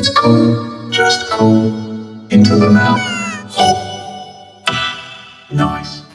It's cool, just cool. Into the mouth. Oh. Nice.